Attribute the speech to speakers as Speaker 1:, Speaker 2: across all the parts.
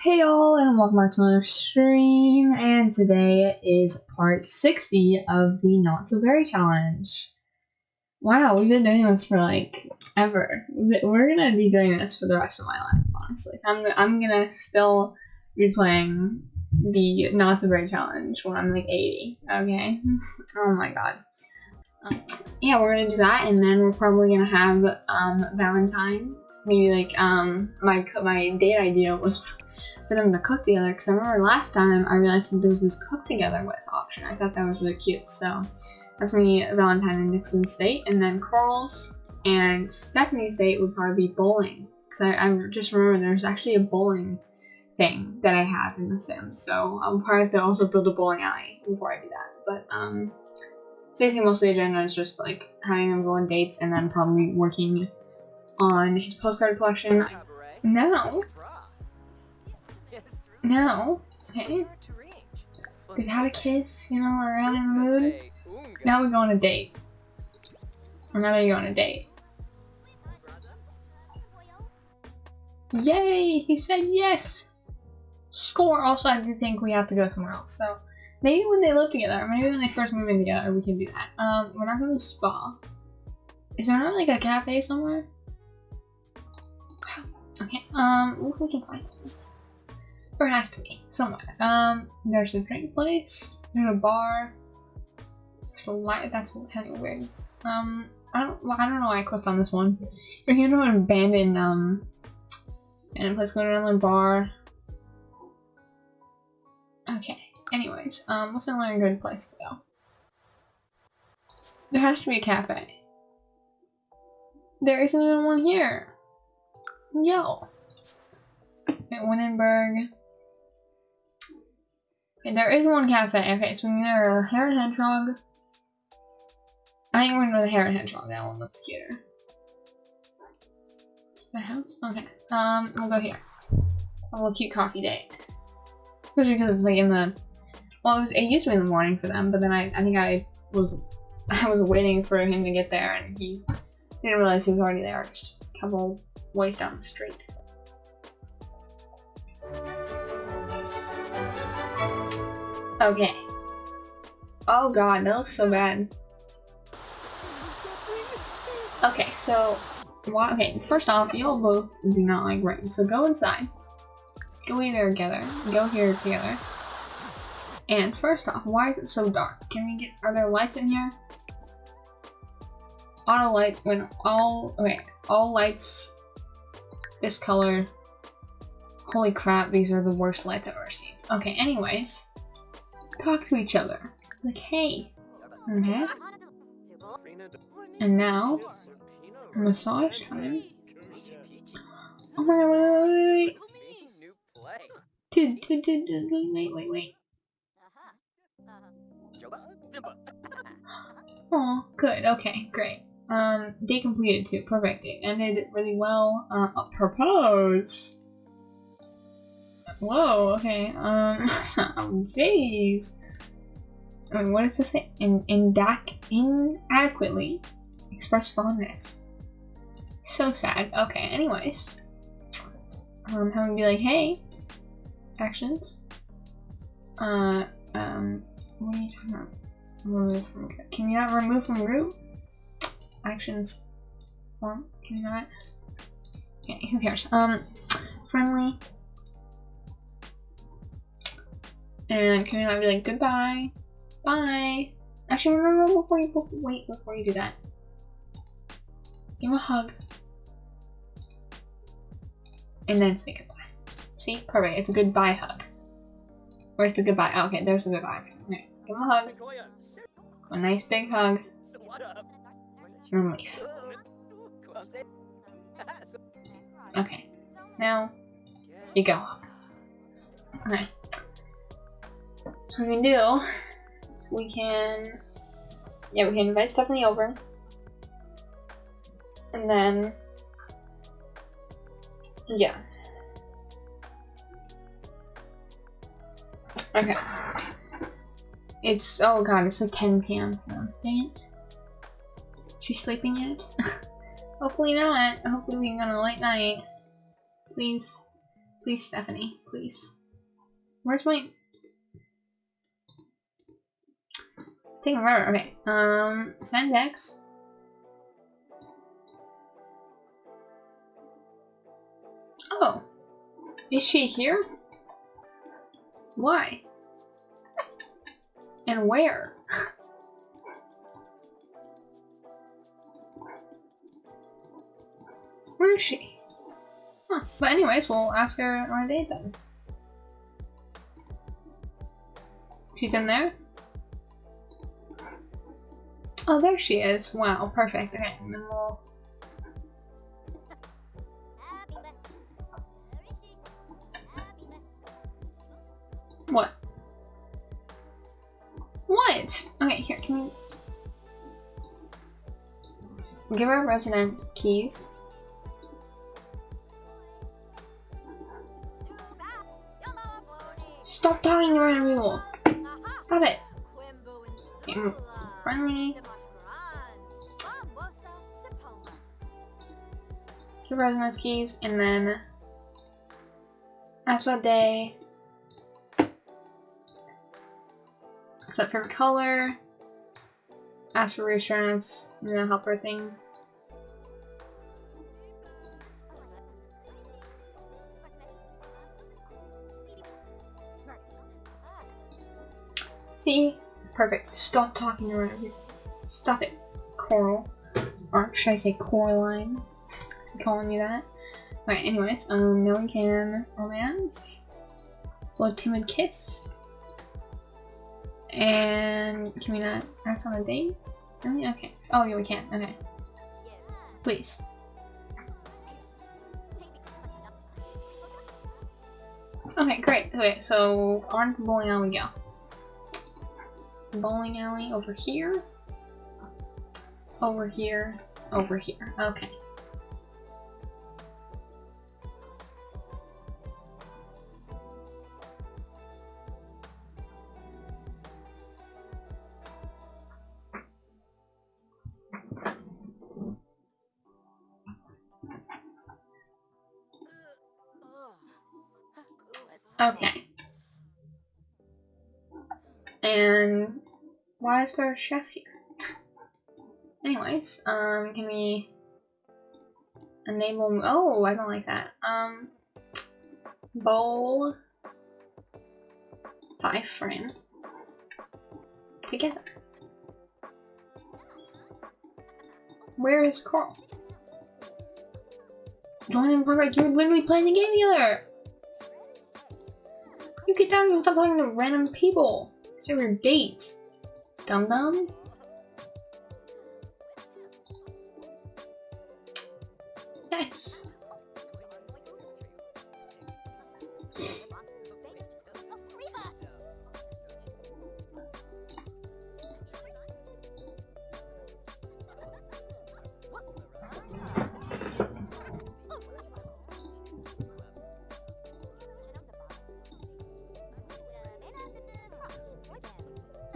Speaker 1: Hey y'all, and welcome back to another stream. And today is part 60 of the Not So Berry Challenge. Wow, we've been doing this for like ever. We're gonna be doing this for the rest of my life, honestly. I'm, I'm gonna still be playing the Not So Berry Challenge when I'm like 80, okay? oh my god. Um, yeah, we're gonna do that, and then we're probably gonna have um, Valentine. Maybe like um my my date idea was for them to cook together because I remember last time I realized that there was this cook together with option. I thought that was really cute. So that's me, Valentine and Nixon's date, and then Carl's and Stephanie's date would probably be bowling. Because I, I just remember there's actually a bowling thing that I have in The Sims. So I'll probably have to also build a bowling alley before I do that. But um, Stacey mostly agenda is just like having them go on dates and then probably working on his postcard collection. Now, now, okay, we've had a kiss, you know, we're out in the mood. Now we go on a date. Or now we go on a date. Yay! He said yes! Score! Also, I do think we have to go somewhere else, so maybe when they live together, or maybe when they first move in together, we can do that. Um, we're not going to the spa. Is there not like a cafe somewhere? Okay, um, we can find something. It has to be somewhere. Um, there's a drink place. There's a bar. There's a light. That's kind of weird. Um, I don't. Well, I don't know why I clicked on this one. You're here to an abandoned um, and place going to another bar. Okay. Anyways, um, what's another good place to go? There has to be a cafe. There isn't even one here. Yo. Okay, Windenburg. There is one cafe. Okay, so we are a Hare and Hedgehog. I think we're gonna go the Hare and Hedgehog. That one looks cuter. The house? Okay. Um, we'll go here. A little cute coffee date. Especially because it's like in the. Well, it was. It used to be in the morning for them, but then I. I think I was. I was waiting for him to get there, and he didn't realize he was already there. Just a couple ways down the street. Okay. Oh god, that looks so bad. Okay, so, okay, first off, y'all both do not like rain, so go inside. Go in there together. Go here together. And first off, why is it so dark? Can we get, are there lights in here? Auto light, when all, okay, all lights this color. Holy crap, these are the worst lights I've ever seen. Okay, anyways talk to each other. Like, hey. Okay. And now, massage time. Oh my god, wait, wait, wait. Dude, dude, dude, dude, wait, wait, wait. Oh, good, okay, great. Um, day completed too, perfect. It ended really well. Uh, propose. Whoa, okay, um, jeez. I mean, what does this say? In, indac inadequately express fondness. So sad. Okay, anyways. Um, having be like, hey, actions. Uh, um, what are you talking about? Remove from, group. can you not remove from root? Actions. Form, can you not? Okay, who cares? Um, friendly. And can you not be like, goodbye? Bye! Actually, remember before you, wait, before you do that. Give him a hug. And then say goodbye. See? Perfect. It's a goodbye hug. Where's the goodbye? Oh, okay, there's the goodbye. Give him a hug. A nice big hug. And leave. Okay. Now, you go. Okay we can do, we can, yeah, we can invite Stephanie over. And then, yeah. Okay. It's, oh god, it's like 10 p.m. Oh, dang it. She's sleeping yet? Hopefully not. Hopefully we can go on a late night. Please. Please, Stephanie. Please. Where's my... taking forever. Okay. Um, send X. Oh. Is she here? Why? And where? Where is she? Huh. But anyways, we'll ask her on a date then. She's in there? Oh, there she is. Wow, perfect. Okay, and then we'll... What? What? Okay, here, can we... Give her resident keys. Stop talking to random people! Stop it! Okay, friendly. Give residence keys, and then... Ask what day. Set favorite color. Ask for reassurance, and then helper thing. See? Perfect. Stop talking around here. Stop it, Coral. Or should I say Coraline? Calling you that. Okay, anyways, um, no one can romance. Blood timid kiss. And can we not ask on a date? Really? Okay. Oh, yeah, we can. Okay. Please. Okay, great. Okay, so on to the bowling alley we go. Bowling alley over here. Over here. Over here. Okay. Okay. And why is there a chef here? Anyways, um, can we enable? Oh, I don't like that. Um, bowl five frame together. Where is Coral? Join in progress. You're literally playing the game together. You get down and stop talking to random people. It's your date. Dum dum. Yes.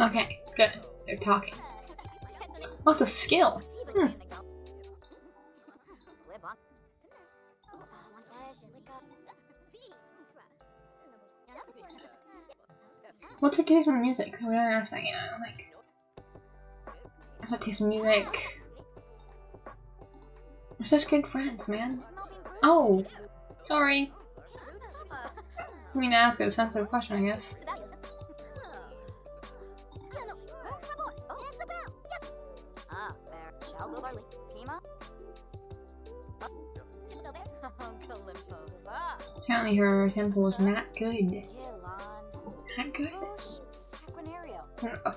Speaker 1: Okay, good. They're talking. What's a skill? Hmm. What's her taste in music? We haven't asked that yet. Like, what's her taste in music? We're such good friends, man. Oh, sorry. I mean, ask a sensitive question, I guess. Apparently her temple was not good. Not good?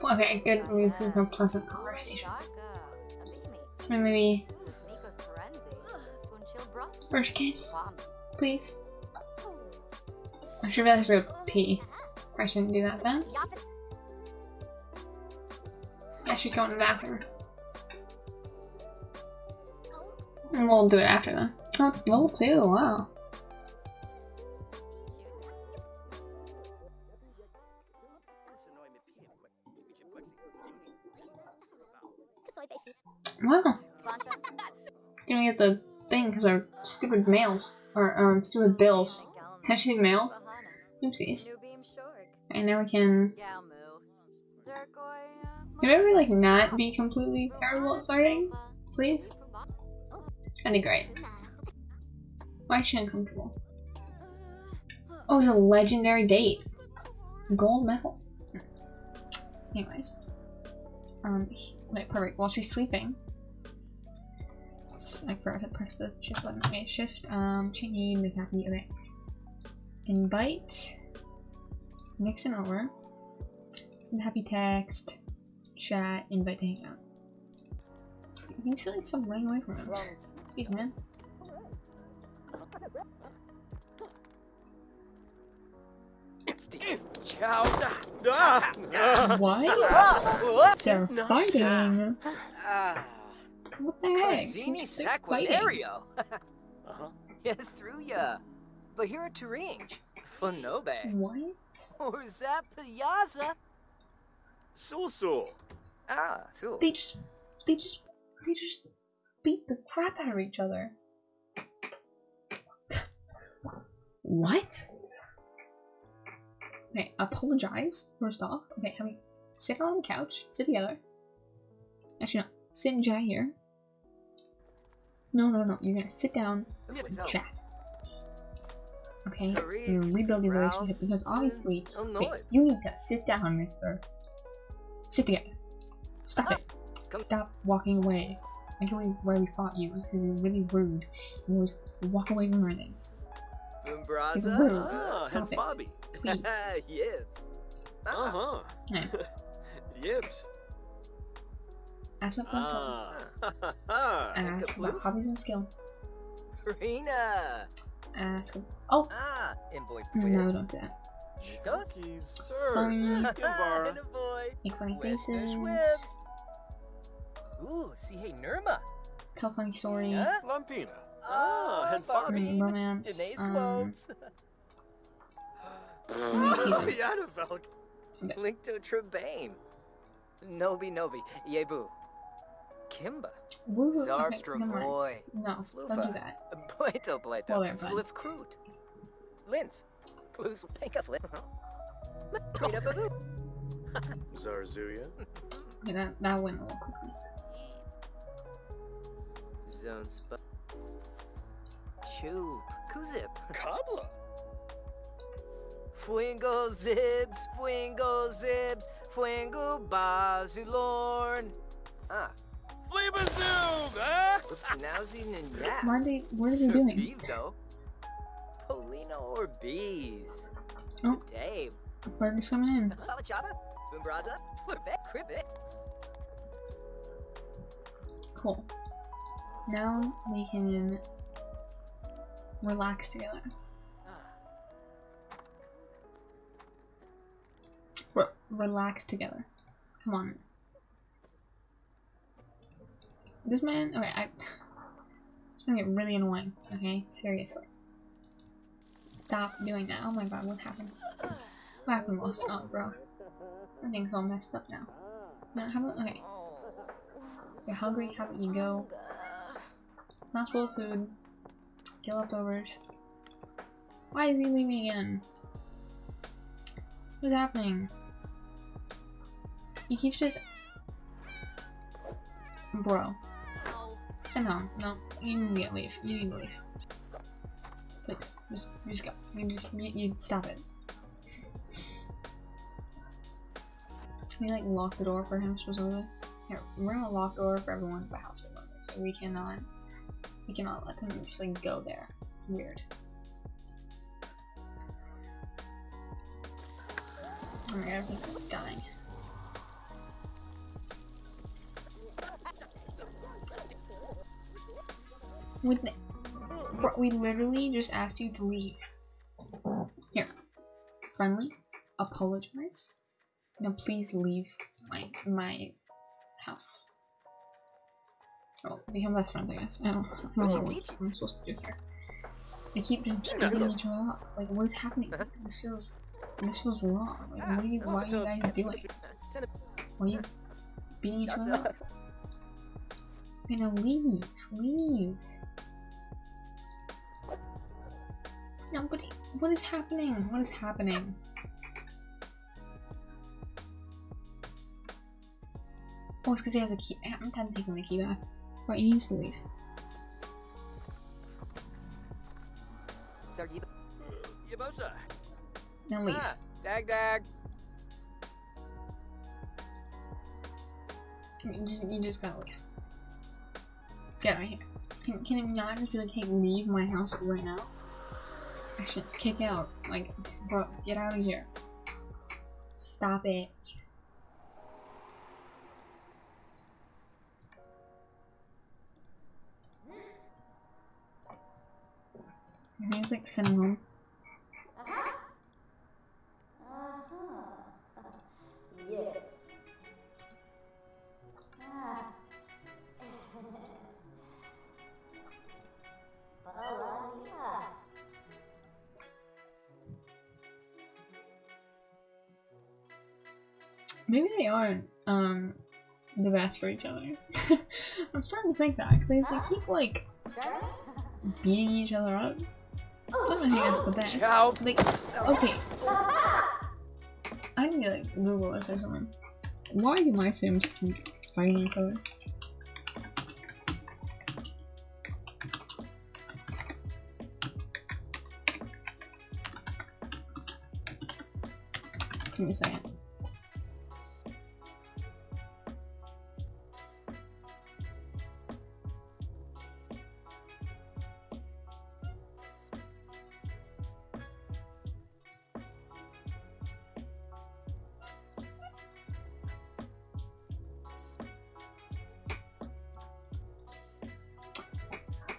Speaker 1: Okay, good means there's no pleasant conversation. Maybe first kiss, please. I should really go pee. I shouldn't do that then. Yeah, she's going to the bathroom. We'll do it after then. Oh, level 2, wow. Wow. Get the thing because our stupid mails, or um, stupid bills Touching males? Oopsies. And now we can... Can we ever, like, not be completely terrible at flirting? Please? That'd be great. Why is she uncomfortable? Oh, it's a legendary date. Gold medal. Anyways. Um, wait, perfect. While she's sleeping. I forgot to press the shift button. Okay, shift, um, change, make happy, okay. Invite. Nixon over. Send happy text. Chat, invite to hang out. You can see like some running away from him. Jeez, man. What? They're fighting. What the heck?
Speaker 2: Zini
Speaker 1: They're.
Speaker 2: Saquinario. uh-huh. Yeah, through ya. But here to range. Flanobe.
Speaker 1: What?
Speaker 2: Or Zapayaza.
Speaker 3: Susu.
Speaker 2: Ah, so.
Speaker 1: They just, they just, they just beat the crap out of each other. What? Okay, apologize, first off. Okay, have we sit on the couch, sit together. Actually, no, sit and chat here. No, no, no, you're gonna sit down and chat. Okay, you're gonna rebuild your relationship because obviously, okay, you need to sit down, mister. Sit together. Stop it. Stop walking away. I can't believe why we fought you was because you're really rude. You always walk away from everything. It's
Speaker 2: Umbraza.
Speaker 1: rude.
Speaker 3: Ah,
Speaker 1: Stop
Speaker 3: and
Speaker 1: it.
Speaker 3: Bobby.
Speaker 1: Please.
Speaker 2: Yibs.
Speaker 3: Uh-huh.
Speaker 1: Okay.
Speaker 3: Yibs.
Speaker 1: Ask about fun
Speaker 3: Ah. Ah.
Speaker 1: Ask about hobbies and skill.
Speaker 2: Rena.
Speaker 1: Ask. Oh
Speaker 2: Ah, and
Speaker 1: no, don't do that.
Speaker 2: Ghost.
Speaker 3: Sir.
Speaker 1: Um,
Speaker 3: Gimbar.
Speaker 2: and a boy.
Speaker 1: Make funny faces.
Speaker 2: Ooh, see, hey, Nirma.
Speaker 1: Tell funny story.
Speaker 2: Huh?
Speaker 3: Lampina. Ah, and Fabi.
Speaker 1: romance.
Speaker 2: Danae
Speaker 1: Um,
Speaker 2: Swopes.
Speaker 1: Keep
Speaker 3: Yadavelk.
Speaker 2: Link to Trebane. Nobi Nobi. Yebu. Kimba.
Speaker 1: woo, okay,
Speaker 2: Zarbstra
Speaker 1: never No, don't
Speaker 2: Slufa.
Speaker 1: do that.
Speaker 2: Plato Plato.
Speaker 1: Well, they're.
Speaker 2: Flip Kroot. Linz. Blues Pinka Flip. Krita Babu.
Speaker 3: Zarzuya.
Speaker 1: Okay, that that went a little quickly.
Speaker 2: Zone Sp. Choop. Kuzip.
Speaker 3: Kabla.
Speaker 2: Fuingo Zibs. Fuingo Zibs. Fuingo Bazulorn. Ah.
Speaker 3: Fleabazoom?
Speaker 2: Nowsy Nanya.
Speaker 1: Why are they? What are they doing?
Speaker 2: Vivo. Polino or bees.
Speaker 1: Oh.
Speaker 2: Dave.
Speaker 1: Burger's coming in.
Speaker 2: Chava. Bumbraza. Flipet. Cribbit.
Speaker 1: Cool. Now we can relax together. Ah. Re relax together. Come on. This man. Okay, I. It's gonna get really annoying. Okay, seriously. Stop doing that. Oh my god, what happened? What happened, Ross? Oh, bro. Everything's all messed up now. Now, how about. Okay. You're hungry, how about you go? Not spoiled food. Get leftovers. Why is he leaving again? What's happening? He keeps just. Bro. Home. No, you need to leave. You need to leave. Please, just, just go. You just, you, you stop it. Can we like lock the door for him supposedly? Here, we're gonna lock the door for everyone but household members. So we cannot, we cannot let them just like go there. It's weird. Oh my god, everything's dying. With we literally just asked you to leave. Here, friendly, apologize. Now please leave my my house. Oh, become best friends, I guess. I don't, I don't know what I'm supposed to do here. They keep just beating each other up. Like, what is happening? This feels, this feels wrong. Like, what are you, why are you guys doing? Why are you beating each other up? Okay, now leave, leave. Nobody, What is happening? What is happening? Oh, it's because he has a key. I'm done taking the key back. Right, he needs to leave.
Speaker 2: Sir, you
Speaker 3: Yabosa.
Speaker 1: Now leave.
Speaker 2: Ah, dag dag.
Speaker 1: You just, you just gotta leave. Get out of here. Can, can it not just be like, hey, leave my house right now? Actually, let's kick out. Like, bro, get out of here. Stop it. Music, send. Best for each other. I'm starting to think that because they keep like beating each other up. I think that's the best. Like, okay, I get like Google this or something. Why do my Sims keep fighting each other? Give me a second.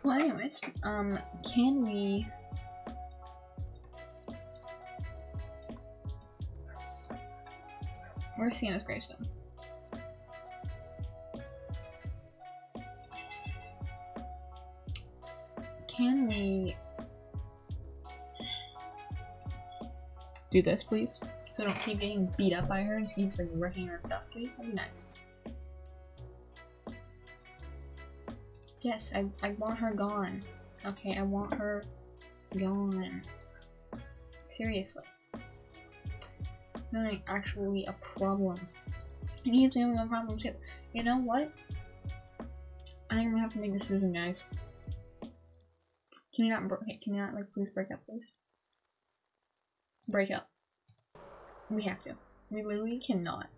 Speaker 1: Well, anyways, um, can we? Where's Sienna's gravestone? Can we do this, please? So don't keep getting beat up by her and she keeps like wrecking her stuff, please. That'd be nice. Yes, I, I want her gone. Okay, I want her gone. Seriously. Not actually a problem. And he's only one problem too. You know what? I think I'm gonna have to make a decision, guys. Can you not, okay, can you not, like, please break up, please? Break up. We have to. We literally cannot.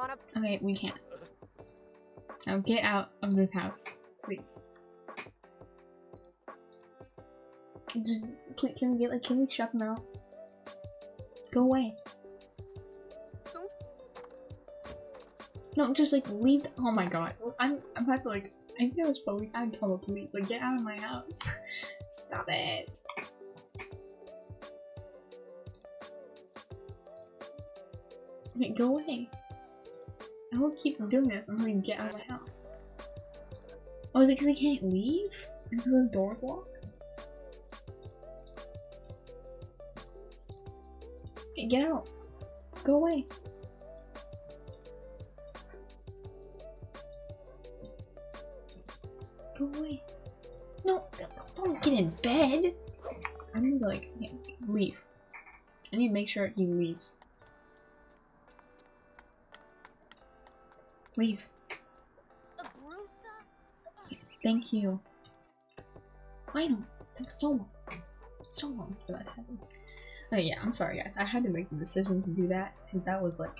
Speaker 2: Wanna
Speaker 1: Okay, we can't. Now get out of this house, please. Just, please, can we get like, can we shut them out? Go away. No, just like leave. oh my god, I'm I'm about to like. I think it was police. I'd call the police. Like, get out of my house. Stop it. Go away. I will keep doing this until you get out of my house. Oh, is it because I can't leave? Is it because the door's locked? Okay, get out. Go away. Go away. No, don't- don't get in bed. I need to like yeah, leave. I need to make sure he leaves. Leave. Thank you. Final. Took so long. So long for that to happen. Oh yeah, I'm sorry guys. I had to make the decision to do that because that was like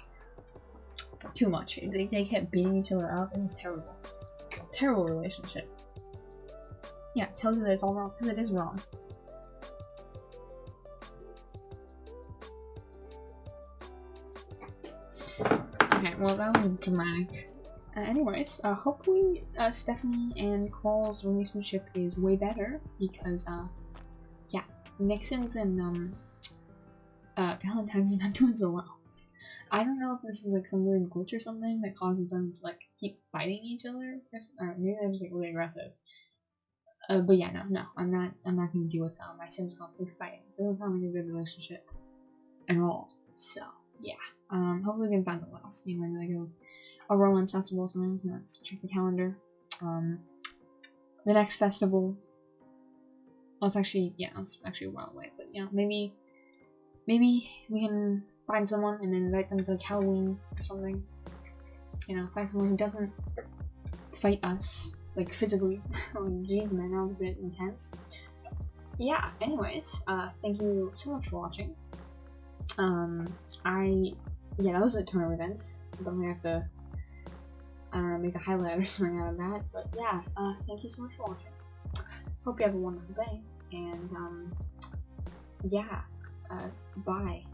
Speaker 1: too much. They, they kept beating each other up. It was terrible. Terrible relationship. Yeah, tells you that it's all wrong because it is wrong. Well that was dramatic. Uh, anyways, uh, hopefully uh, Stephanie and Quall's relationship is way better because, uh, yeah, Nixon's and um, uh, Valentine's is not doing so well. I don't know if this is like some weird glitch or something that causes them to like keep fighting each other. If, maybe they're just like really aggressive. Uh, but yeah, no, no, I'm not. I'm not gonna deal with um, my Sims constantly fighting. It doesn't sound like a good relationship at all. So Um, hopefully we can find what else. Maybe like a, a Roland festival or something. Let's check the calendar. Um, the next festival. Well, it's actually yeah, it's actually a while away. But yeah, maybe maybe we can find someone and then invite them to like Halloween or something. You know, find someone who doesn't fight us like physically. oh, jeez, man, that was a bit intense. Yeah. Anyways, uh, thank you so much for watching. Um, I yeah, that was a ton of events. I'm gonna have to I don't know make a highlight or something out of that. But yeah, uh, thank you so much for watching. Hope you have a wonderful day, and um, yeah, uh, bye.